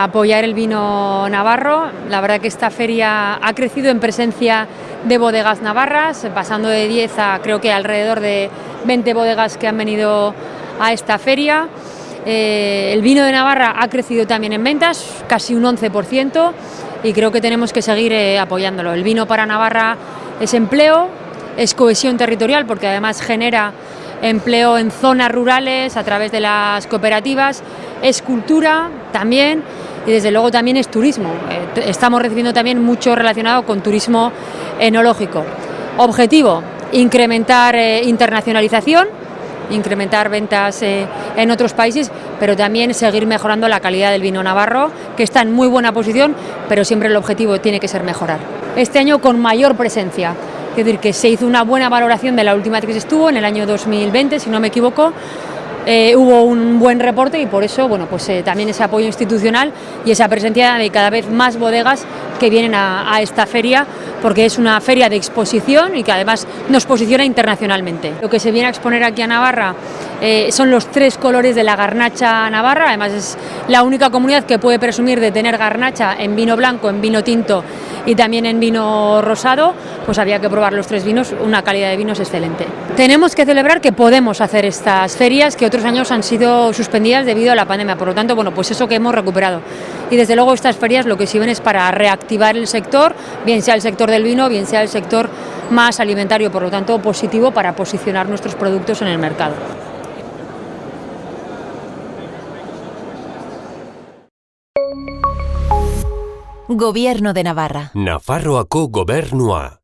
Apoyar el vino navarro, la verdad que esta feria ha crecido en presencia de bodegas navarras, pasando de 10 a creo que alrededor de 20 bodegas que han venido a esta feria. Eh, el vino de Navarra ha crecido también en ventas, casi un 11%, y creo que tenemos que seguir eh, apoyándolo. El vino para Navarra es empleo, es cohesión territorial, porque además genera empleo en zonas rurales a través de las cooperativas, es cultura también y desde luego también es turismo. Eh, estamos recibiendo también mucho relacionado con turismo enológico. Objetivo, incrementar internacionalización, incrementar ventas eh, en otros países, pero también seguir mejorando la calidad del vino navarro, que está en muy buena posición, pero siempre el objetivo tiene que ser mejorar. Este año con mayor presencia, es decir, que se hizo una buena valoración de la última que estuvo, en el año 2020, si no me equivoco, eh, hubo un buen reporte y por eso bueno, pues, eh, también ese apoyo institucional y esa presencia de cada vez más bodegas que vienen a, esta feria porque es una feria de exposición y que además nos posiciona internacionalmente. Lo que se viene a exponer aquí a Navarra eh, son los tres colores de la garnacha navarra, además es la única comunidad que puede presumir de tener garnacha en vino blanco, en vino tinto y también en vino rosado, pues había que probar los tres vinos, una calidad de vinos excelente. Tenemos que celebrar que podemos hacer estas ferias que otros años han sido suspendidas debido a la pandemia, por lo tanto, bueno, pues eso que hemos recuperado. Y desde luego estas ferias lo que sirven es para reactivar el sector, bien sea el sector del vino, bien sea el sector más alimentario, por lo tanto positivo para posicionar nuestros productos en el mercado. Gobierno de Navarra. Nafarroako gobernua.